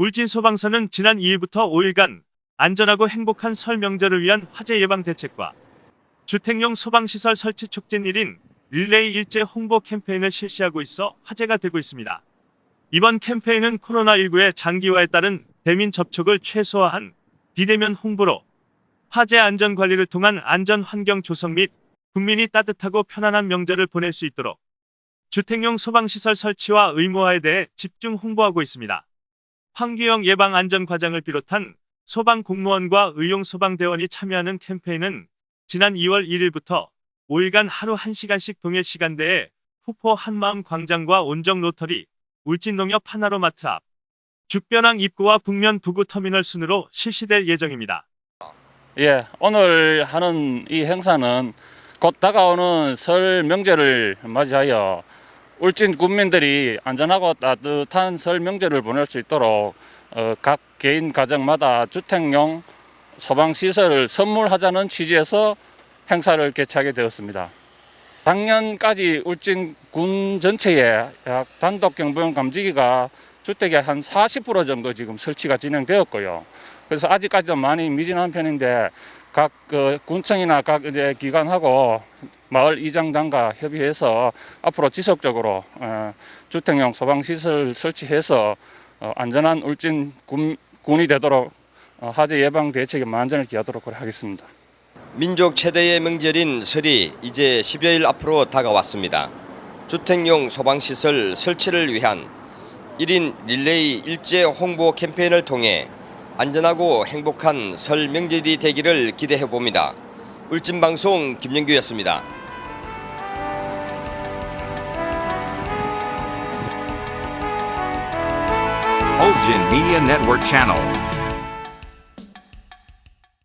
울진 소방서는 지난 2일부터 5일간 안전하고 행복한 설 명절을 위한 화재 예방 대책과 주택용 소방시설 설치 촉진 1인 릴레이 일제 홍보 캠페인을 실시하고 있어 화제가 되고 있습니다. 이번 캠페인은 코로나19의 장기화에 따른 대민 접촉을 최소화한 비대면 홍보로 화재 안전 관리를 통한 안전 환경 조성 및 국민이 따뜻하고 편안한 명절을 보낼 수 있도록 주택용 소방시설 설치와 의무화에 대해 집중 홍보하고 있습니다. 황규영 예방안전과장을 비롯한 소방 공무원과 의용 소방대원이 참여하는 캠페인은 지난 2월 1일부터 5일간 하루 1시간씩 동일 시간대에 후포 한마음 광장과 온정 로터리, 울진농협 하나로마트 앞, 죽변항 입구와 북면 부구 터미널 순으로 실시될 예정입니다. 예, 오늘 하는 이 행사는 곧 다가오는 설 명절을 맞이하여 울진 국민들이 안전하고 따뜻한 설 명절을 보낼 수 있도록 어, 각 개인 가정마다 주택용 소방 시설을 선물하자는 취지에서 행사를 개최하게 되었습니다. 작년까지 울진 군 전체에 약 단독 경보용 감지기가 주택의 한 40% 정도 지금 설치가 진행되었고요. 그래서 아직까지도 많이 미진한 편인데 각 그 군청이나 각 이제 기관하고 마을 이장단과 협의해서 앞으로 지속적으로 어, 주택용 소방 시설 설치해서 어, 안전한 울진 군, 군이 되도록 어, 화재 예방 대책에 만전을 기하도록 하겠습니다. 민족 최대의 명절인 설이 이제 10여일 앞으로 다가왔습니다. 주택용 소방시설 설치를 위한 1인 릴레이 일제 홍보 캠페인을 통해 안전하고 행복한 설 명절이 되기를 기대해 봅니다. 울진방송 김영규였습니다. Ulgin Media Network Channel.